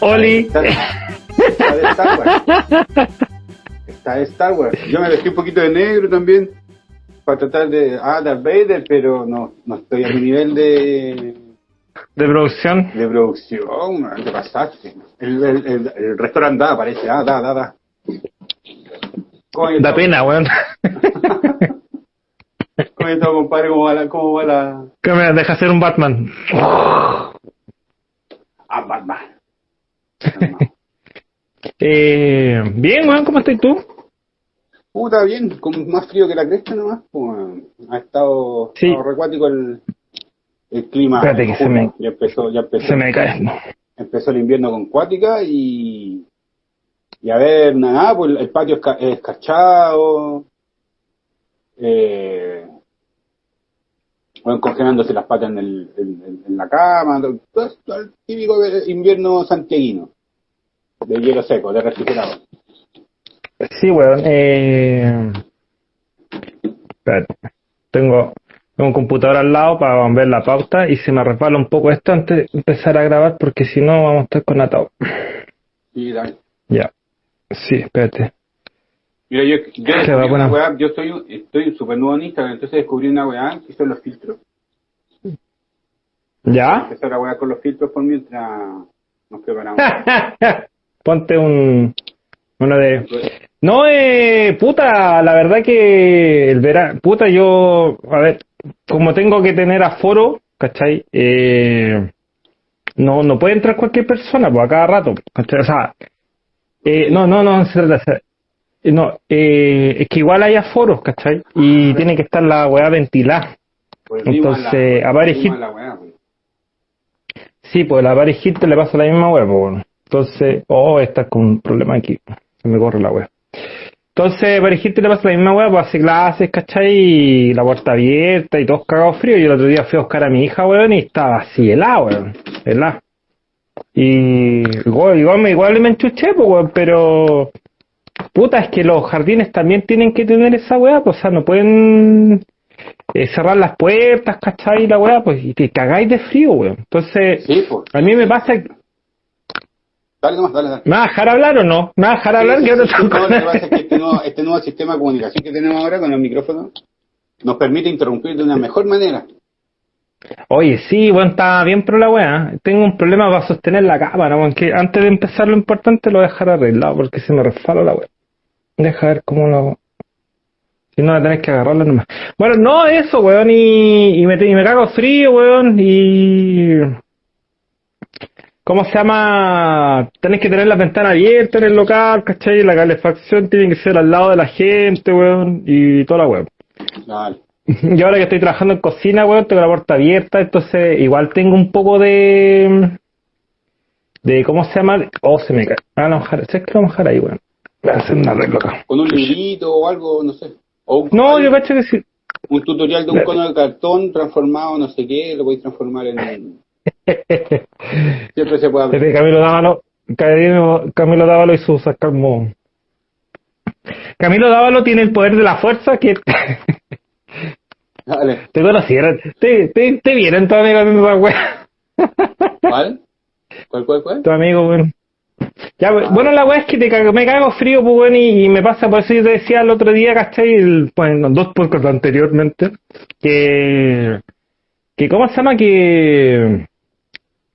Oli. Está, de Star Wars. Está de Star Wars. Yo me vestí un poquito de negro también. Para tratar de. Ah, Darth Vader, pero no, no estoy a mi nivel de. De producción. de producción, te pasaste. El, el, el, el restaurante da, parece. Ah, da, da, da. Da pena, weón. Coño, todo, compadre, ¿cómo va la. Cómo va la... Que me deja hacer un Batman. Ah, Batman. Eh, bien, weón, ¿cómo estás tú? Puta, bien, con más frío que la cresta nomás. Pues, ha estado, Sí. ha estado recuático el, el clima. Espérate que se me- Ya empezó, ya empezó, Se me cae. empezó el invierno con cuática y. Y a ver, nada, pues el patio es ca- es escarchado. Eh, bueno, congelándose las patas en, el, en, la cama. Todo, todo el típico invierno santiaguino. De hielo seco, de refrigerado. Sí, weón. Eh... Espérate. Tengo, un computador al lado para ver la pauta y se me resbala un poco esto antes de empezar a grabar porque si no vamos a estar con atado. Y dale. Ya. Sí, espérate. Mira, yo, yo descubrí una weá, yo estoy, estoy súper nuevo en Instagram, entonces descubrí una weá que son los filtros. ¿Ya? Empezar a weá con los filtros por mientras nos preparamos. Ponte un uno de no eh puta la verdad que el verano puta yo a ver como tengo que tener aforo ¿cachai? Eh, no no puede entrar cualquier persona pues a cada rato ¿cachai? o sea eh, no no no eh, no eh, es que igual hay aforos ¿cachai? y tiene que estar la weá ventilada Volvimos entonces, a a la, a weá, weón. Sí, pues la Paris Hilton le pasa la misma pues, bueno. Entonces, oh, está con un problema aquí. Se me corre la web. Entonces, Paris Hilton le pasa la misma web, pues hace clases, ¿cachai? Y la puerta abierta y todos cagados frío. Y el otro día fui a buscar a mi hija, weón, y estaba así helada, weón. Helada. Y igual, igual, me, igual me enchuché, pues, weón, pero... Puta, es que los jardines también tienen que tener esa weá, pues, o sea, no pueden eh, cerrar las puertas, ¿cachai? Y la weá, pues, y te cagáis de frío, weón. Entonces, Sí, pues. a mí me pasa. Dale nomás, dale, dale. ¿Me vas a dejar hablar o no? ¿Me vas a dejar hablar? Sí, sí, no lo que pasa es que este nuevo, este nuevo sistema de comunicación que tenemos ahora con el micrófono nos permite interrumpir de una mejor manera. Oye, sí, bueno, está bien pero la weá. Tengo un problema para sostener la cámara, weón, que antes de empezar lo importante lo voy a dejar arreglado porque se me resfala la weá. Deja ver cómo lo. Si no, la tenés que agarrarla nomás. Bueno, no, eso, weón, y, y, me, y me cago frío, weón, y... ¿Cómo se llama? Tenés que tener las ventanas abiertas en el local, ¿cachai? La calefacción tiene que ser al lado de la gente, weón, y toda la weón. Dale. Yo ahora que estoy trabajando en cocina, weón, tengo la puerta abierta, entonces igual tengo un poco de... de ¿Cómo se llama? Oh, se me cae. Ah, no, mojar. ¿Sabes qué lo mojar ahí, weón? Voy a hacer un arreglo acá. Con un librito o algo, no sé. O un, No, yo cacho que sí. un tutorial de un cono de cartón transformado, no sé qué, lo podéis transformar en... Siempre se puede Desde aprender. Camilo Dávalo, Camilo, Camilo Dávalo y su sarcasmo. Camilo Dávalo tiene el poder de la fuerza que Dale. te conocieron. Te, te, te vieron tu amigo haciendo esa wea. ¿Cuál? ¿Cuál, cuál, cuál? Tu amigo. Ya, we- bueno, la weá es que te cago- me cago frío, pues, y me pasa, por eso yo te decía el otro día, ¿cachai? El, bueno, dos podcasts anteriormente, que, que, ¿cómo se llama? Que,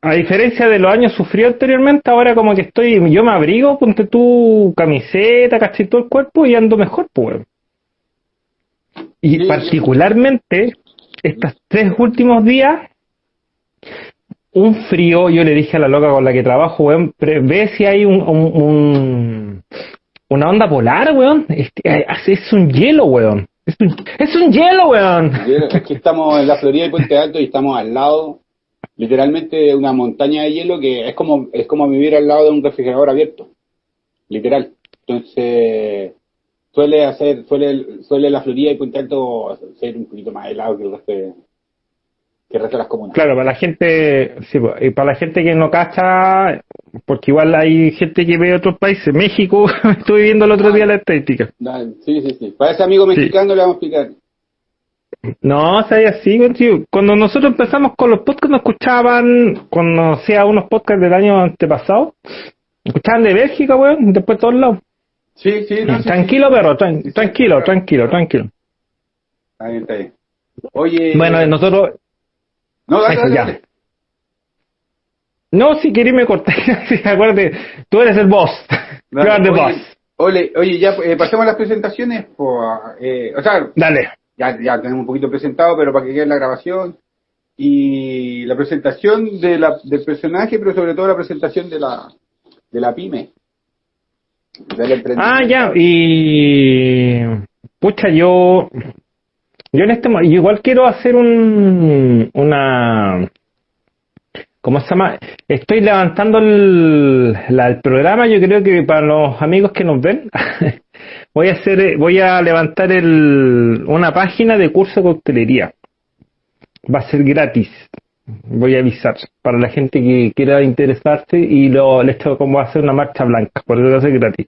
a diferencia de los años sufridos anteriormente, ahora como que estoy, yo me abrigo, ponte tu camiseta, ¿cachai? Todo el cuerpo y ando mejor, pues, weón. Y particularmente, estos tres últimos días, un frío, yo le dije a la loca con la que trabajo, weón, ve si hay un, un- un- una onda polar, weón. Este, es un hielo, weón. Es un, es un hielo, weón. Es que estamos en la Florida y Puente Alto y estamos al lado, literalmente, una montaña de hielo que es como, es como vivir al lado de un refrigerador abierto. Literal. Entonces, suele hacer, suele, suele la Florida y Puente Alto ser un poquito más helado que el resto de, que el resto de las comunas. Claro, para la gente, sí, para la gente que no cacha, porque igual hay gente que ve otros países, México, estuve viendo el otro día la estadística. Dale, Sí, sí, sí. Para ese amigo mexicano le vamos a explicar. No, o sea, así, tío. Cuando nosotros empezamos con los podcasts, nos escuchaban, cuando hacía unos podcasts del año antepasado, escuchaban de Bélgica, weón, después de todos lados. Sí, sí, no, tranquilo, sí. perro, tran- tranquilo, tranquilo, tranquilo. Está bien, está bien. Oye. Bueno, nosotros, No, dale, dale, no, si querés me corté, acuérdate, tú eres el boss. Are the oye, boss. Oye, oye, ya eh, pasemos a las presentaciones. Eh, o sea, Dale. Ya, ya tenemos un poquito presentado, pero para que quede la grabación. Y la presentación de la, del personaje, pero sobre todo la presentación de la, de la pyme. Ah, ya, y pucha, yo yo en este mo- yo igual quiero hacer un una ¿cómo se llama? Estoy levantando el, programa, yo creo que para los amigos que nos ven voy a hacer eh, voy a levantar el una página de curso de coctelería. Va a ser gratis. Voy a avisar para la gente que quiera interesarse y lo les tengo como hacer una marcha blanca, por eso va a ser gratis.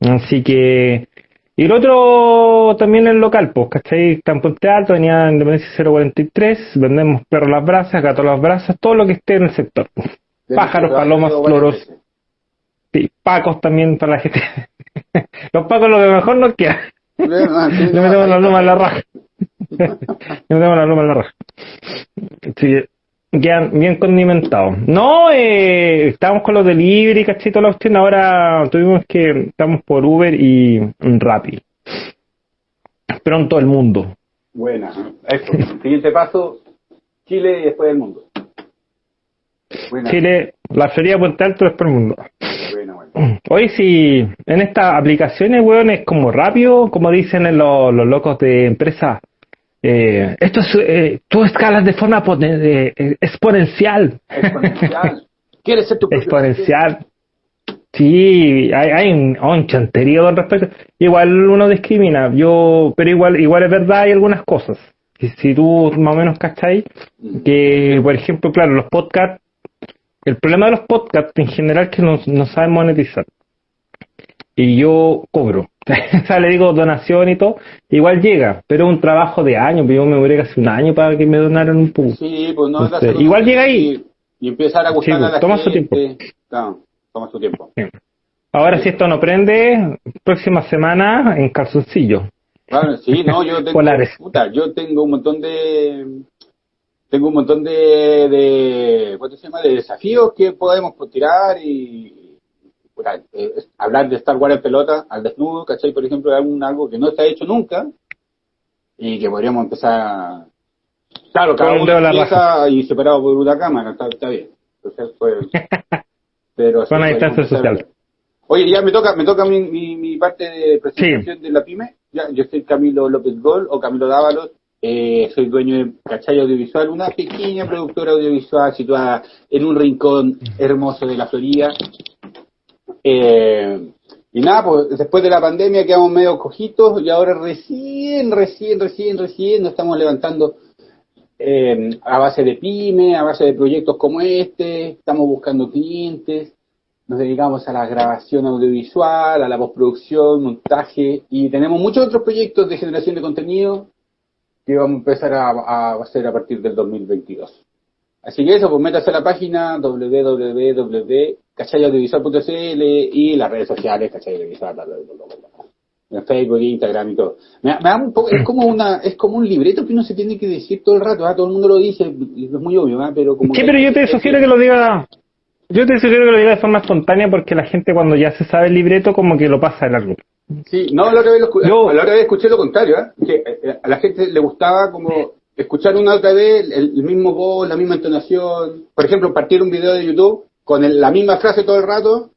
Así que. Y el otro también el local, pues, ¿cachai? Está en Puente Alto, venía Independencia 043, vendemos perros las brasas, gatos las brasas, todo lo que esté en el sector. De Pájaros, palomas, floros, sí, pacos también para la gente. Los pacos lo que mejor nos queda. Le no, metemos la luma en la raja. Le metemos la luma en la raja. Sí, quedan bien condimentados. No, eh, estábamos con los delivery, cachito la opción. Ahora tuvimos que, estamos por Uber y Rappi. Pronto el mundo. Buena. Eso. Siguiente paso, Chile y después el mundo. Buena. Chile, la Florida Puente Alto, después el mundo. Buena, buena. Hoy si en estas aplicaciones, weón, es como rápido, como dicen en los, los locos de empresa. Eh, esto es, eh, tú escalas de forma poten- eh, eh, exponencial. Exponencial. ¿Quieres ser tu exponencial. Sí, hay, hay un, chanterío con respecto. Igual uno discrimina, yo, pero igual, igual es verdad, hay algunas cosas. Si, si tú más o menos cachai, que por ejemplo, claro, los podcasts, el problema de los podcasts en general es que no, no saben monetizar. Y yo cobro. o sea, le digo donación y todo, igual llega, pero es un trabajo de años, yo me duré casi un año para que me donaran un poco. Sí, pues no. Entonces, igual llega ahí. Y, empezar a gustar Sí, a la toma su tiempo. Toma su tiempo. Ahora si esto no prende, próxima semana en calzoncillo. Claro, sí, no, yo tengo, Polares. puta, yo tengo un montón de, tengo un montón de, de, ¿cuánto se llama? De desafíos que podemos tirar y, puta, eh, hablar de Star Wars en pelota, al desnudo, ¿cachai? Por ejemplo, es un- algo que no se ha hecho nunca y que podríamos empezar, claro, cada uno empieza y separado por una cámara, está, está bien. Entonces, pues, pero Con podemos distancia social. Oye, ya me toca, me toca mi, mi, mi parte de presentación de la pyme. Ya, yo soy Camilo López Gol o Camilo Dávalos. Eh, soy dueño de Cachay Audiovisual, una pequeña productora audiovisual situada en un rincón hermoso de la Florida. Eh, y nada, pues después de la pandemia quedamos medio cojitos y ahora recién, recién, recién, recién nos estamos levantando eh, a base de pyme, a base de proyectos como este, estamos buscando clientes, nos dedicamos a la grabación audiovisual, a la postproducción, montaje y tenemos muchos otros proyectos de generación de contenido que vamos a empezar a, a hacer a partir del 2022. Así que eso, pues métase a la página www.cachayaudiovisual.cl y las redes sociales, Cachay Audiovisual, bla, bla, bla, en Facebook, Instagram y todo. Me, me da un poco, es como una, es como un libreto que uno se tiene que decir todo el rato, ¿ah? todo el mundo lo dice, es muy obvio, ¿ah? pero como Sí, que- pero yo te sugiero que lo diga, yo te sugiero que lo diga de forma espontánea porque la gente cuando ya se sabe el libreto como que lo pasa de largo. Sí, no, la otra vez, lo Yo- la otra vez escuché lo contrario, ¿eh? que eh, a la gente le gustaba como escuchar una otra vez el, el mismo voz, la misma entonación. Por ejemplo, partir un video de YouTube con el- la misma frase todo el rato,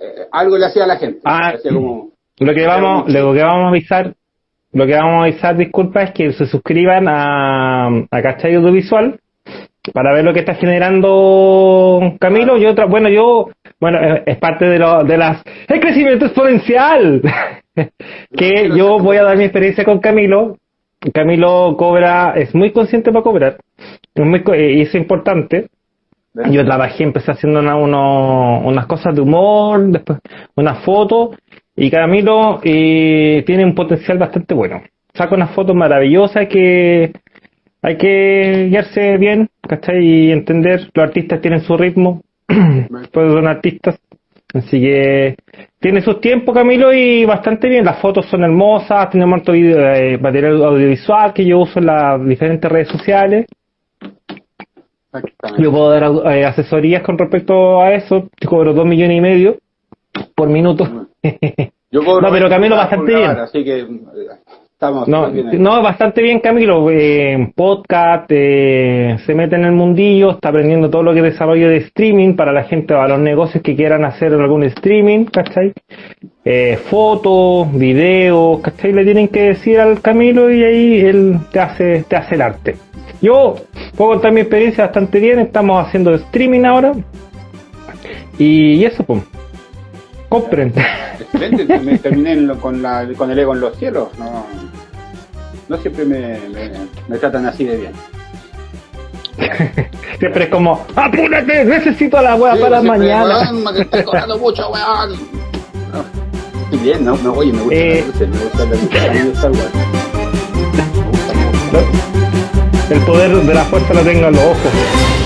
eh, algo le hacía a la gente. Ah, como, Lo que vamos, lo que vamos a avisar, lo que vamos a avisar, disculpa, es que se suscriban a, a Cachai Audiovisual para ver lo que está generando Camilo y otra, bueno, yo, bueno, eh, es parte de, lo, de las, el crecimiento exponencial, que yo voy a dar mi experiencia con Camilo, Camilo cobra, es muy consciente para cobrar, es muy, y es importante. Yo trabajé, empecé haciendo una, unas cosas de humor, después unas fotos, y Camilo eh, tiene un potencial bastante bueno. Saca unas fotos maravillosas que hay que guiarse bien, ¿cachai? Y entender, los artistas tienen su ritmo, pues son artistas, así que tiene sus tiempos Camilo y bastante bien, las fotos son hermosas, tenemos harto eh, material audiovisual que yo uso en las diferentes redes sociales. Yo puedo dar eh, asesorías con respecto a eso, yo cobro dos millones y medio por minuto. Yo cobro no, pero Camilo bastante bien. Así que no, no, bastante bien Camilo, eh, podcast, eh, se mete en el mundillo, está aprendiendo todo lo que es desarrollo de streaming para la gente, para los negocios que quieran hacer algún streaming, ¿cachai? Eh, fotos, videos, ¿cachai? Le tienen que decir al Camilo y ahí él te hace, te hace el arte. Yo puedo contar mi experiencia bastante bien, estamos haciendo streaming ahora y, eso, pues. Compren. Excelente, terminé con, la, con el ego en los cielos, no no siempre me, me, tratan así de bien. siempre es como, apúrate, necesito la weá para mañana. Weón, me estoy cobrando mucho, weón. No, bien, no, me, oye, me gusta eh, la me gusta la lucha, me gusta el weón. El poder de la fuerza lo tengo en los ojos.